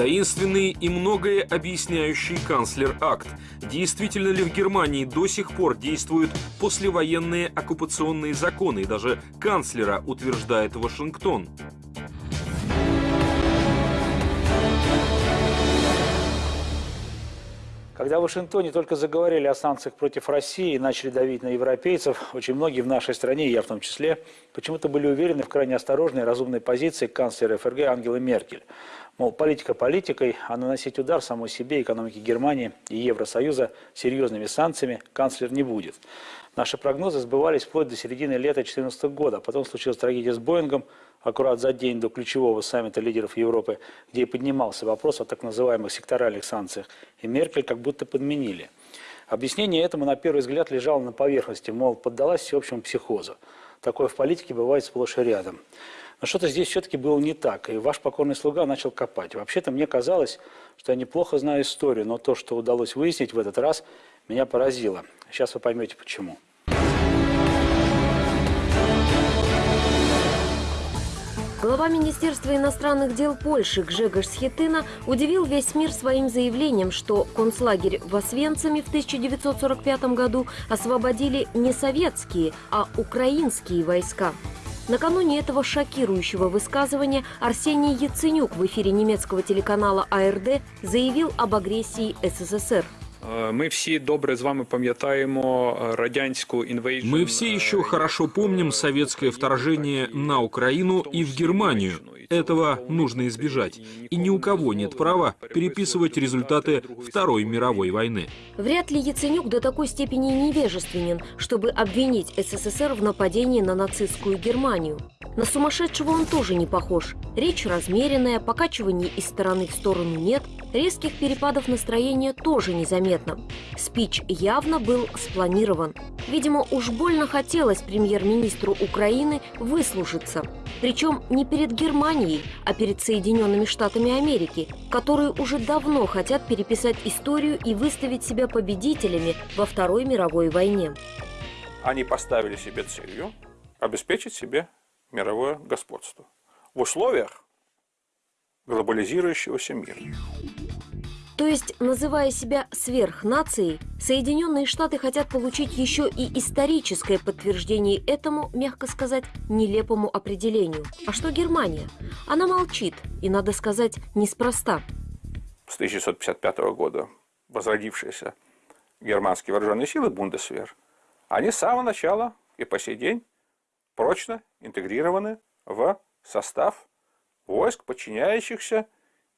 Таинственный и многое объясняющий канцлер-акт. Действительно ли в Германии до сих пор действуют послевоенные оккупационные законы? И даже канцлера утверждает Вашингтон. Когда в Вашингтоне только заговорили о санкциях против России и начали давить на европейцев, очень многие в нашей стране, я в том числе, почему-то были уверены в крайне осторожной и разумной позиции канцлера ФРГ Ангелы Меркель. Мол, политика политикой, а наносить удар самой себе, экономике Германии и Евросоюза серьезными санкциями канцлер не будет. Наши прогнозы сбывались вплоть до середины лета 2014 года. Потом случилась трагедия с Боингом, аккурат за день до ключевого саммита лидеров Европы, где и поднимался вопрос о так называемых секторальных санкциях. И Меркель как будто подменили. Объяснение этому на первый взгляд лежало на поверхности, мол, поддалась всеобщему психозу. Такое в политике бывает сплошь и рядом. Но что-то здесь все-таки было не так, и ваш покорный слуга начал копать. Вообще-то мне казалось, что я неплохо знаю историю, но то, что удалось выяснить в этот раз, меня поразило. Сейчас вы поймете почему. Глава Министерства иностранных дел Польши Гжегош Схетына удивил весь мир своим заявлением, что концлагерь в Освенциме в 1945 году освободили не советские, а украинские войска. Накануне этого шокирующего высказывания Арсений Яценюк в эфире немецкого телеканала АРД заявил об агрессии СССР. Мы все добре с вами пам'ятаємо радянську інвейжн. Мы все еще хорошо помним советское вторжение на Украину и в Германию. Этого нужно избежать. И ни у кого нет права переписывать результаты Второй мировой войны. Вряд ли Яценюк до такой степени невежественен, чтобы обвинить СССР в нападении на нацистскую Германию. На сумасшедшего он тоже не похож. Речь размеренная, покачиваний из стороны в сторону нет, резких перепадов настроения тоже незаметно. Спич явно был спланирован. Видимо, уж больно хотелось премьер-министру Украины выслужиться. Причем не перед Германией, а перед Соединенными Штатами Америки, которые уже давно хотят переписать историю и выставить себя победителями во Второй мировой войне. Они поставили себе целью обеспечить себе мировое господство в условиях глобализирующегося мира. То есть, называя себя сверхнацией, Соединенные Штаты хотят получить еще и историческое подтверждение этому, мягко сказать, нелепому определению. А что Германия? Она молчит, и, надо сказать, неспроста. С 1955 года возродившиеся германские вооруженные силы Бундесвер, они с самого начала и по сей день прочно интегрированы в состав войск, подчиняющихся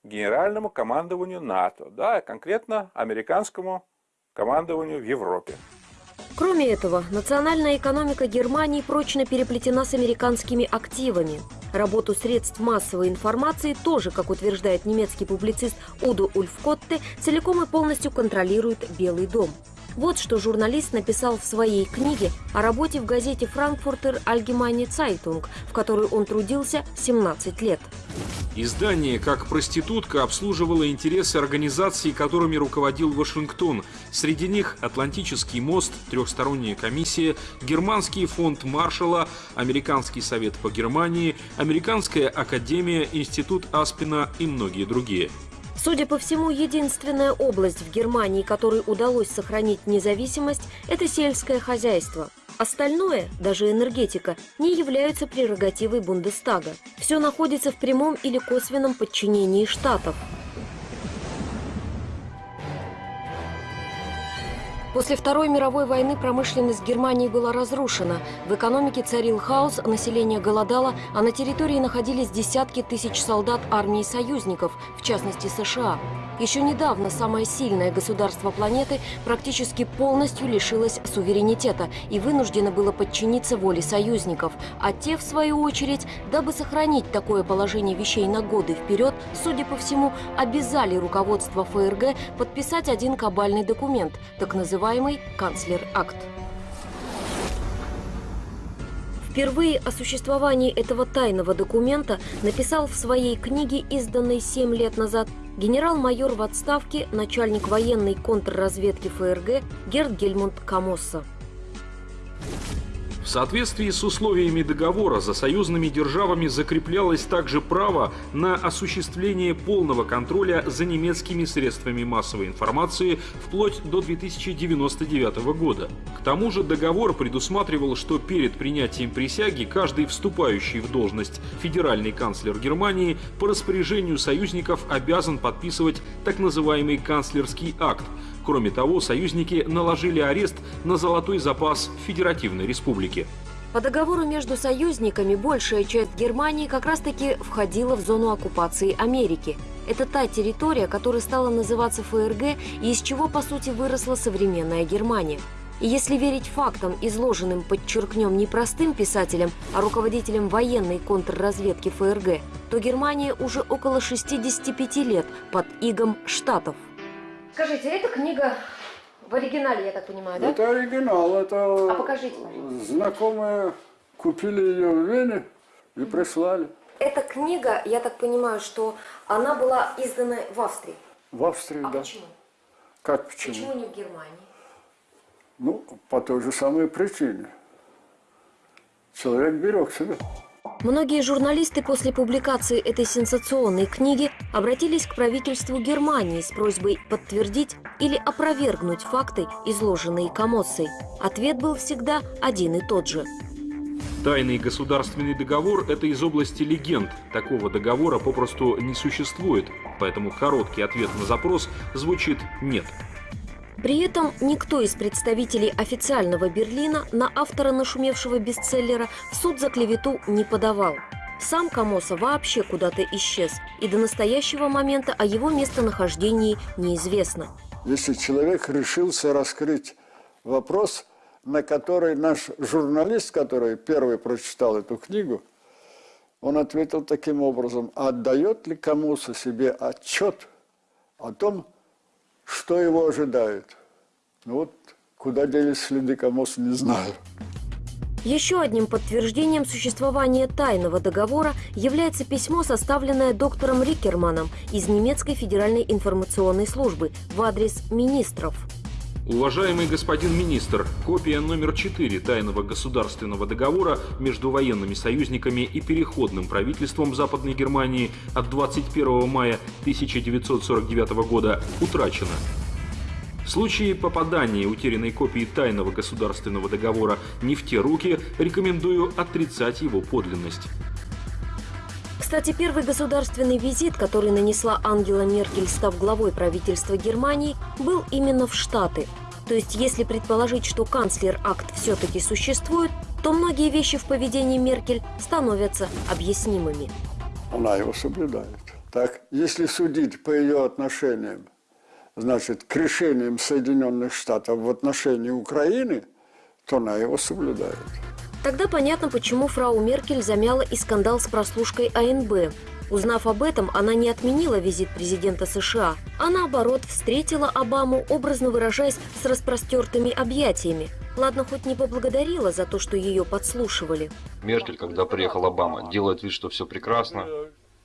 генеральному командованию НАТО, да, конкретно американскому командованию в Европе. Кроме этого, национальная экономика Германии прочно переплетена с американскими активами. Работу средств массовой информации тоже, как утверждает немецкий публицист Удо Ульфкотте, целиком и полностью контролирует Белый дом. Вот что журналист написал в своей книге о работе в газете «Франкфуртер Allgemeine Zeitung», в которой он трудился 17 лет. Издание как проститутка обслуживало интересы организаций, которыми руководил Вашингтон. Среди них Атлантический мост, трехсторонняя комиссия, Германский фонд Маршалла, Американский совет по Германии, Американская академия, Институт Аспина и многие другие. Судя по всему, единственная область в Германии, которой удалось сохранить независимость, это сельское хозяйство. Остальное, даже энергетика, не являются прерогативой Бундестага. Все находится в прямом или косвенном подчинении штатов. После Второй мировой войны промышленность Германии была разрушена. В экономике царил хаос, население голодало, а на территории находились десятки тысяч солдат армии союзников, в частности США. Еще недавно самое сильное государство планеты практически полностью лишилось суверенитета и вынуждено было подчиниться воле союзников. А те, в свою очередь, дабы сохранить такое положение вещей на годы вперед, судя по всему, обязали руководство ФРГ подписать один кабальный документ, так называемый называемый «Канцлер-акт». Впервые о существовании этого тайного документа написал в своей книге, изданной 7 лет назад, генерал-майор в отставке, начальник военной контрразведки ФРГ Герд Гельмунд Камосса. Соответствии с условиями договора за союзными державами закреплялось также право на осуществление полного контроля за немецкими средствами массовой информации вплоть до 2099 года. К тому же договор предусматривал, что перед принятием присяги каждый вступающий в должность федеральный канцлер Германии по распоряжению союзников обязан подписывать так называемый канцлерский акт, Кроме того, союзники наложили арест на золотой запас Федеративной Республики. По договору между союзниками большая часть Германии как раз-таки входила в зону оккупации Америки. Это та территория, которая стала называться ФРГ и из чего, по сути, выросла современная Германия. И если верить фактам, изложенным, подчеркнем, не простым писателям, а руководителям военной контрразведки ФРГ, то Германия уже около 65 лет под игом Штатов. Скажите, эта книга в оригинале, я так понимаю, да? Это оригинал, это а покажите, пожалуйста. знакомые купили ее в Вене и прислали. Эта книга, я так понимаю, что она была издана в Австрии. В Австрии, а да. почему? Как почему? Почему не в Германии? Ну, по той же самой причине. Человек берег себя. Многие журналисты после публикации этой сенсационной книги обратились к правительству Германии с просьбой подтвердить или опровергнуть факты, изложенные Камоссой. Ответ был всегда один и тот же. Тайный государственный договор – это из области легенд. Такого договора попросту не существует, поэтому короткий ответ на запрос звучит «нет». При этом никто из представителей официального Берлина на автора нашумевшего бестселлера в суд за клевету не подавал. Сам Камоса вообще куда-то исчез, и до настоящего момента о его местонахождении неизвестно. Если человек решился раскрыть вопрос, на который наш журналист, который первый прочитал эту книгу, он ответил таким образом, отдает ли Камоса себе отчет о том, что его ожидает? Ну вот, куда делись следы Камоса, не знаю. Еще одним подтверждением существования тайного договора является письмо, составленное доктором Рикерманом из немецкой федеральной информационной службы в адрес министров. Уважаемый господин министр, копия номер 4 тайного государственного договора между военными союзниками и переходным правительством Западной Германии от 21 мая 1949 года утрачена. В случае попадания утерянной копии тайного государственного договора не в те руки, рекомендую отрицать его подлинность. Кстати, первый государственный визит, который нанесла Ангела Меркель, став главой правительства Германии, был именно в Штаты. То есть, если предположить, что канцлер-акт все-таки существует, то многие вещи в поведении Меркель становятся объяснимыми. Она его соблюдает. Так, если судить по ее отношениям, значит, к решениям Соединенных Штатов в отношении Украины, то она его соблюдает. Тогда понятно, почему фрау Меркель замяла и скандал с прослушкой АНБ. Узнав об этом, она не отменила визит президента США, а наоборот встретила Обаму, образно выражаясь, с распростертыми объятиями. Ладно, хоть не поблагодарила за то, что ее подслушивали. Меркель, когда приехал Обама, делает вид, что все прекрасно,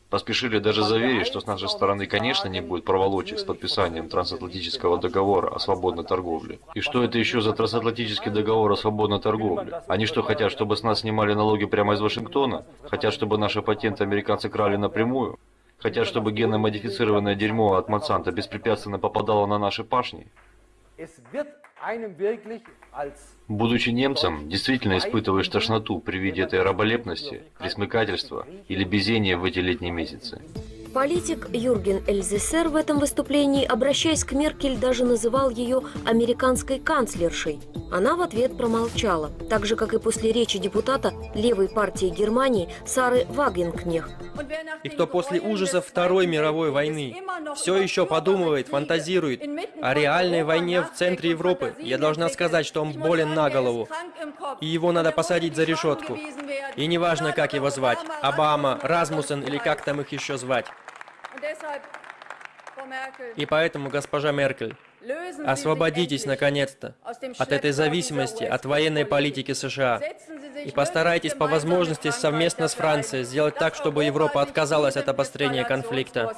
Поспешили даже заверить, что с нашей стороны, конечно, не будет проволочек с подписанием трансатлантического договора о свободной торговле. И что это еще за трансатлантический договор о свободной торговле? Они что, хотят, чтобы с нас снимали налоги прямо из Вашингтона? Хотят, чтобы наши патенты американцы крали напрямую? Хотят, чтобы генно-модифицированное дерьмо от Монсанта беспрепятственно попадало на наши пашни? Будучи немцем, действительно испытываешь тошноту при виде этой раболепности, присмыкательства или безения в эти летние месяцы. Политик Юрген Эльзесер в этом выступлении, обращаясь к Меркель, даже называл ее американской канцлершей. Она в ответ промолчала, так же, как и после речи депутата левой партии Германии Сары Вагенкнех. И кто после ужасов Второй мировой войны все еще подумывает, фантазирует о реальной войне в центре Европы, я должна сказать, что он болен на голову, и его надо посадить за решетку. И неважно, как его звать, Обама, Размусен или как там их еще звать. И поэтому, госпожа Меркель, освободитесь наконец-то от этой зависимости от военной политики США и постарайтесь по возможности совместно с Францией сделать так, чтобы Европа отказалась от обострения конфликта.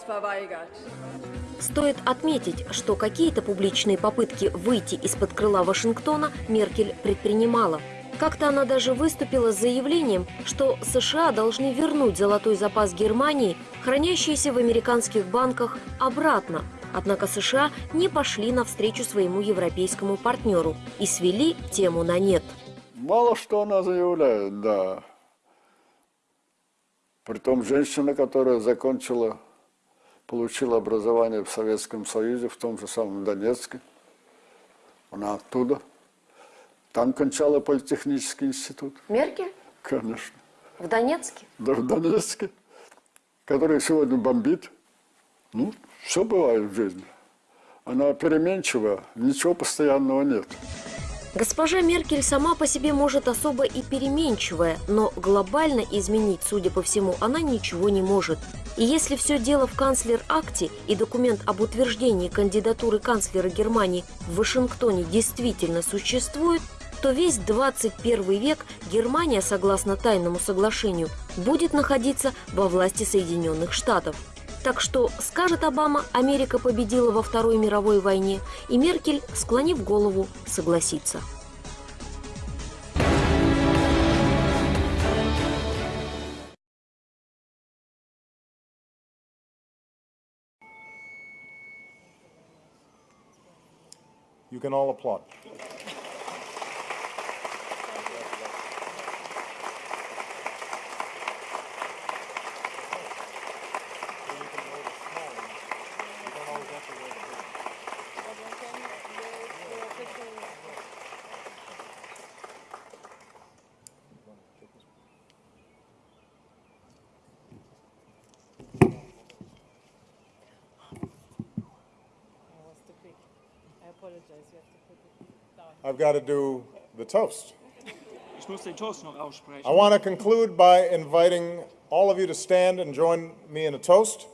Стоит отметить, что какие-то публичные попытки выйти из-под крыла Вашингтона Меркель предпринимала. Как-то она даже выступила с заявлением, что США должны вернуть золотой запас Германии, хранящийся в американских банках, обратно. Однако США не пошли навстречу своему европейскому партнеру и свели тему на нет. Мало что она заявляет, да. Притом женщина, которая закончила, получила образование в Советском Союзе, в том же самом Донецке. Она оттуда. Там кончала политехнический институт. Меркель? Конечно. В Донецке? Да, в Донецке. Который сегодня бомбит. Ну, все бывает в жизни. Она переменчива, ничего постоянного нет. Госпожа Меркель сама по себе может особо и переменчивая, но глобально изменить, судя по всему, она ничего не может. И если все дело в канцлер-акте и документ об утверждении кандидатуры канцлера Германии в Вашингтоне действительно существует, то весь 21 век Германия, согласно тайному соглашению, будет находиться во власти Соединенных Штатов. Так что, скажет Обама, Америка победила во Второй мировой войне, и Меркель, склонив голову, согласится. You can all applaud. I've got to do the toast. Ich muss den Toast noch aussprechen. I want to conclude by inviting all of you to stand and join me in a toast.